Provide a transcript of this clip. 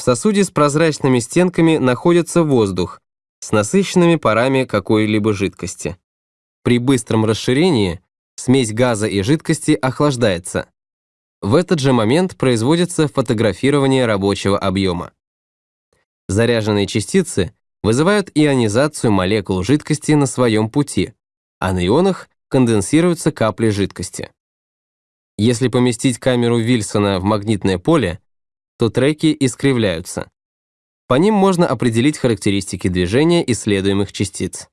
В сосуде с прозрачными стенками находится воздух с насыщенными парами какой-либо жидкости. При быстром расширении смесь газа и жидкости охлаждается. В этот же момент производится фотографирование рабочего объема. Заряженные частицы вызывают ионизацию молекул жидкости на своем пути, а на ионах конденсируются капли жидкости. Если поместить камеру Вильсона в магнитное поле, то треки искривляются. По ним можно определить характеристики движения исследуемых частиц.